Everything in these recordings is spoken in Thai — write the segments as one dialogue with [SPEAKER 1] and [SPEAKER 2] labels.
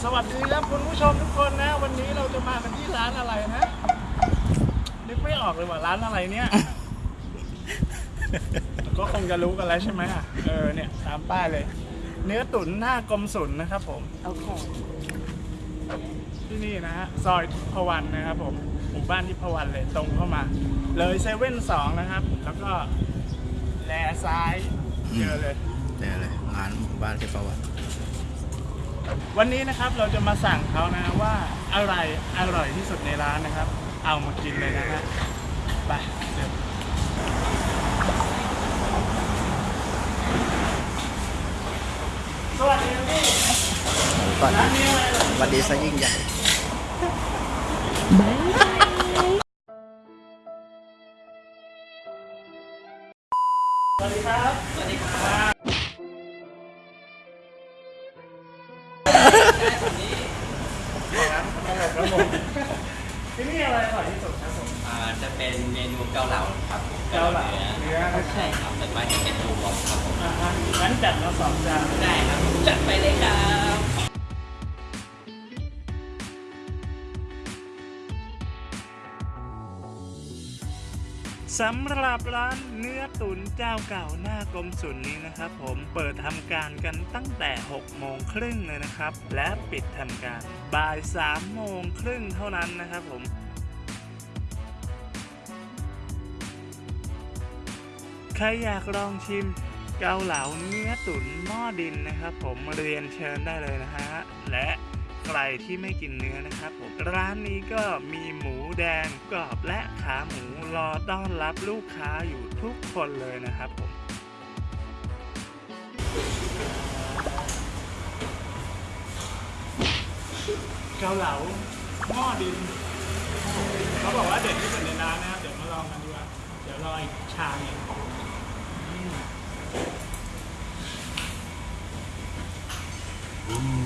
[SPEAKER 1] สวัสดีครับคุณผู้ชมทุกคนนะ วันนี้เราจะมากันที่ร้านอะไรนะนึกไม่ออกเลยว่าร้านอะไรเนี่ย ก็คงจะรู้กันแล้วใช่ไหมอะเออเนี่ยตามป้ายเลย เนื้อตุ๋นหน้ากรมศุลนะครับผม
[SPEAKER 2] โอเค
[SPEAKER 1] ที่นี่นะฮะซอยทิพวรรณนะครับผมหมู่บ้านทิพวรรณเลยตรงเข้ามา เลยเซเว่นสองนะครับ แล้วก็แลซ้ายเจอเลย
[SPEAKER 3] เจอเลยร้านหมู่บ้านเทพวัต
[SPEAKER 1] วันนี้นะครับเราจะมาสั่งเขานะว่าอะไรอร่อยที่สุดในร้านนะครับ เอามากินเลยนะฮะไปเดี๋ยวสวัสดีครับพี่
[SPEAKER 3] ก่อน
[SPEAKER 1] ร้านนี้อะไรเหรอ
[SPEAKER 3] วันดีซะยิ่งใหญ่
[SPEAKER 1] ที่นี่อะไรอร่อยที่สุดครับผม
[SPEAKER 4] อ่าจะเป็นเมนูเกาเหลาครับผม
[SPEAKER 1] เกาเหลา
[SPEAKER 4] เนื้อ
[SPEAKER 1] เนื้อ
[SPEAKER 4] ใช่ครับแต่ว่าจะเป็นรวมครับผม
[SPEAKER 1] อ่าฮะงั้นจัดมาสองจาน
[SPEAKER 4] ได้ครับจัดไปเลยครับ
[SPEAKER 1] สำหรับร้านเนื้อตุ๋นเจ้าเก่าหน้ากรมศุลนี้นะครับ ผมเปิดทำการกันตั้งแต่ 6 โมงครึ่งเลยนะครับ และปิดทำการบ่าย 3 โมงครึ่งเท่านั้นนะครับผมใครอยากลองชิมเกาเหลาเนื้อตุ๋นหม้อดินนะครับ ผมเรียนเชิญได้เลยนะฮะและ รที่ไม่กินเนื้อนะครับผมร้านนี้ก็มีหมูแดงกรอบและขาหมูรอต้อนรับลูกค้าอยู่ทุกคนเลยนะครับผมเกาเหลาหม้อดินเขาบอกว่าเด็ดที่สุดในร้านนะครับเดี๋ยวมาลองกันดีกว่าเดี๋ยวรออีกชามหนึงอืม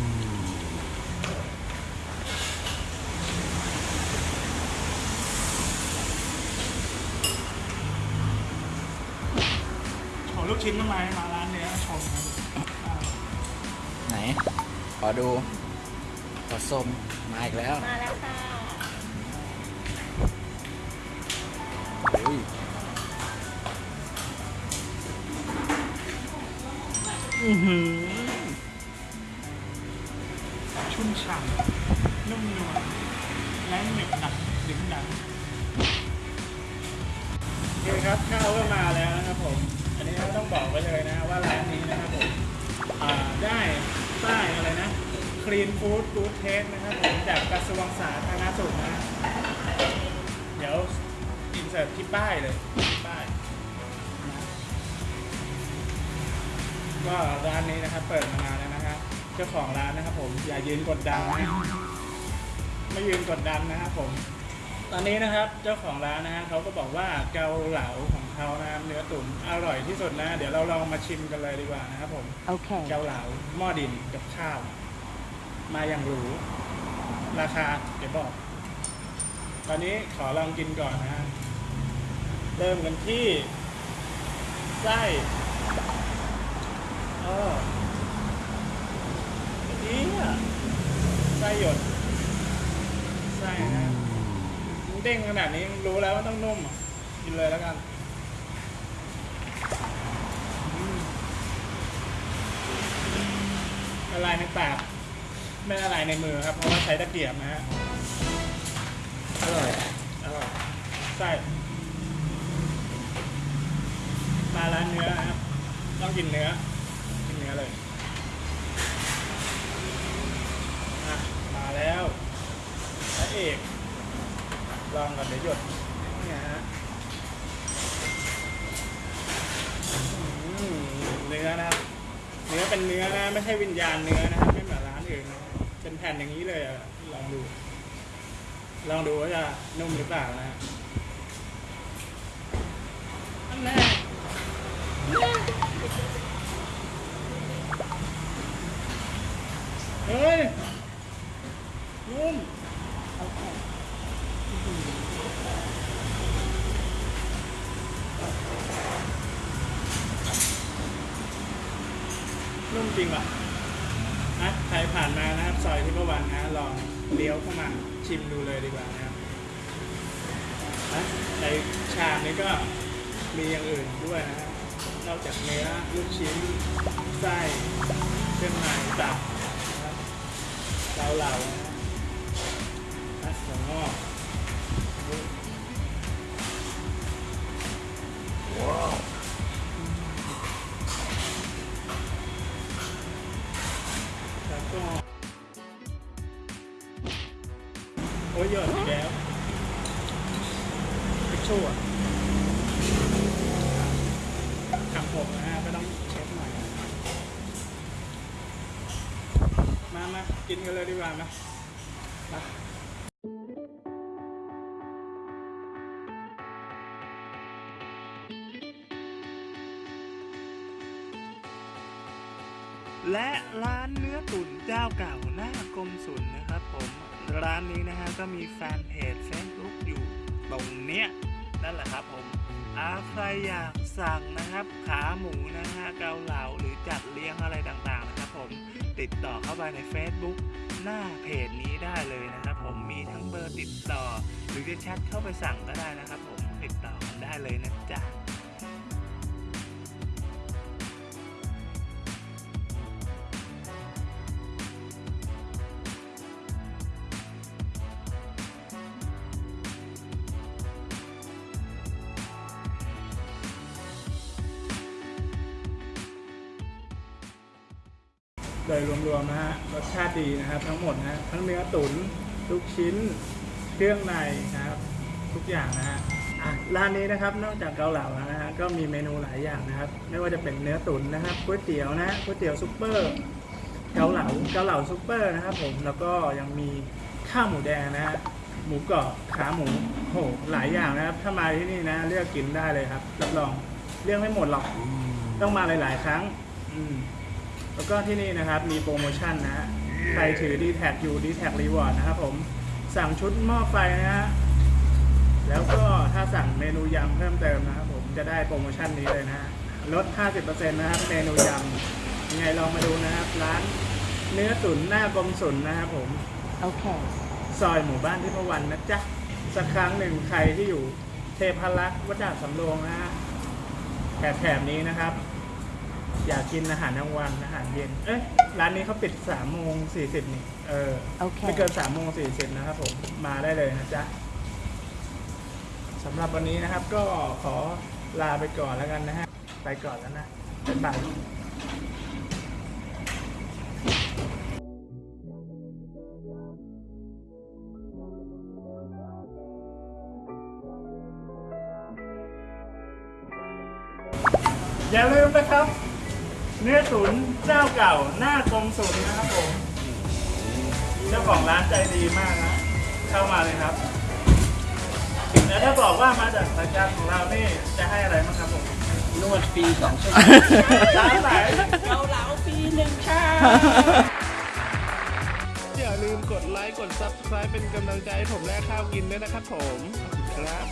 [SPEAKER 1] ลูกชิ้นทำไมมาร้านเนี้ยชมนะอ่า
[SPEAKER 3] ไหน ขอดูขอส้มมาอีกแล้ว
[SPEAKER 2] มาแล้วค่ะ
[SPEAKER 3] อุ้ย
[SPEAKER 1] อื้อหือชุ่มฉ่ำนุ่มนวลและหนึบหนักดึงดังโอเคครับข้าวก็มาแล้ว ว้เลยนะว่าร้านนี้นะครับผมอ่าได้ป้ายอะไรนะ Clean Food Good Taste นะครับผมจากกระทรวงสาธารณสุขนะ เดี๋ยวอินเสิร์ตที่ป้ายเลยป้าย ก็ร้านนี้นะครับเปิดมานานแล้วนะครับเจ้าของร้านนะครับผมอย่ายืนกดดันนะไม่ยืนกดดันนะครับผม ตอนนี้นะครับเจ้าของร้านนะฮะเขาก็บอกว่าเกาเหลาของเขานะครับเนื้อตุ๋นอร่อยที่สุดนะ เดี๋ยวเราลองมาชิมกันเลยดีกว่านะครับผม
[SPEAKER 2] โอเค
[SPEAKER 1] เกาเหลาหม้อดินกับข้าว มาอย่างหรูราคาเดี๋ยวบอก ตอนนี้ขอลองกินก่อนนะฮะเริ่มกันที่ไส้เออดีอะไส้หยดไส้นะมัน เด้งขนาดนี้รู้แล้วว่าต้องนุ่มอะกินเลยแล้วกันอืมละลายในปากไม่ละลายในมือครับ เพราะว่าใช้ตะเกียบนะฮะอร่อยอร่อยไส้มาร้านเนื้อนะครับต้องกินเนื้อ กินเนื้อเลยอะมาแล้วพระเอก ลองก่อนเดี๋ ยวหยดเนี่ยฮะเนื้อนะครับเนื้อเป็นเนื้อนะไม่ใช่วิญญาณเนื้อนะครับไม่เหมือนร้านอื่นนะเป็นแผ่นอย่างนี้เลยอะลองดู ลองดูว่าจะนุ่มหรือเปล่านะฮะ นุ่มจริงป่ะนะใครผ่านมานะครับซอยที่ประวันนะลองเลี้ยวเข้ามาชิมดูเลยดีกว่านะครับนะในชามนี้ก็มีอย่างอื่นด้วยนะครับนอกจากเนื้อลูกชิ้นไส้เครื่องในตับนะครับเกาเหลานะถั่วงอกแล้ว โอ้ยหยอดอีกแล้วพิชชูอะทำผมนะฮะก็ต้องเช็ดหน่อยนะมามากินกันเลยดีกว่ามามาและร้านเนื้อตุ๋นเจ้าเก่าหน้ากรมศุลนะครับผม ร้านนี้นะฮะก็มีแฟนเพจเฟซบุ๊กอยู่ตรงเนี้ยนั่นแหละครับผมอาใครอยากสั่งนะครับ ขาหมูนะฮะเกาเหลาหรือจัดเลี้ยงอะไรต่างๆนะครับผมติดต่อเข้าไปใน Facebook หน้าเพจนี้ได้เลยนะครับผมมีทั้งเบอร์ติดต่อ หรือจะแชทเข้าไปสั่งก็ได้นะครับผม โดยรวมๆนะฮะรสชาติดีนะครับ ทั้งหมดนะทั้งเนื้อตุ๋นลูกชิ้น เครื่องในนะครับ ทุกอย่างนะฮะอะร้านนี้นะครับนอกจากเกาเหลาแล้วนะฮะก็มีเมนูหลายอย่างนะครับ ไม่ว่าจะเป็นเนื้อตุ๋นนะครับก๋วยเตี๋ยวนะก๋วยเตี๋ยวซุปเปอร์เกาเหลาเกาเหลาซุปเปอร์นะครับผมแล้วก็ยังมีข้าวหมูแดงนะฮะหมูกรอบขาหมูโหหลายอย่างนะครับ ถ้ามาที่นี่นะ เลือกกินได้เลยครับรับรองเลือกไม่หมดหรอก ต้องมาหลาย ๆ ครั้ง อืม แล้วก็ที่นี่นะครับมีโปรโมชั่นนะฮะใครถือ d t แท็อยู่ d t แท็รีวอร์ดนะครับผมสั่งชุดหม้อไฟนะฮะแล้วก็ถ้าสั่งเมนูยำเพิ่มเติมนะครับผมจะได้โปรโมชั่นนี้เลยนะฮะลด 50%นะครับเมนูยำยังไงลองมาดูนะครับร้านเนื้อตุ๋นหน้ากรมศุลนะครับผม
[SPEAKER 3] Okay.
[SPEAKER 1] ซอยหมู่บ้านที่พวันนะจ๊ะ สักครั้งหนึ่งใครที่อยู่เทพารักษ์วัดดาบสำโรงนะฮะแถบแถบนี้นะครับ อยากกินอาหารกลางวันอาหารเย็น เอ้ยร้านนี้เขาปิดสามโมงสี่สิบนี่ เออ
[SPEAKER 3] โอเค
[SPEAKER 1] ไม่เกินสามโมงสี่สิบนะครับผม มาได้เลยนะจ๊ะสำหรับวันนี้นะครับ ก็ขอลาไปก่อนแล้วกันนะฮะ ไปก่อนแล้วนะบ๊ายบายอย่าลืมนะครับ เนื้อตุ๋นเจ้าเก่าหน้ากรมศุลนะครับผม เจ้าของร้านใจดีมากนะ เข้ามาเลยครับ แล้วถ้าบอกว่ามาจากรายการของเรานี่จะให้อะไรบ้างครับผม
[SPEAKER 4] นวดฟรีสองชั่วโมง
[SPEAKER 1] ร้านไหน
[SPEAKER 4] เกาเหลาฟรีหนึ่งชาม
[SPEAKER 1] อย่าลืมกดไลค์ กด Subscribe เป็นกำลังใจให้ผมแลกข้าวกินด้วยนะครับผม ครับ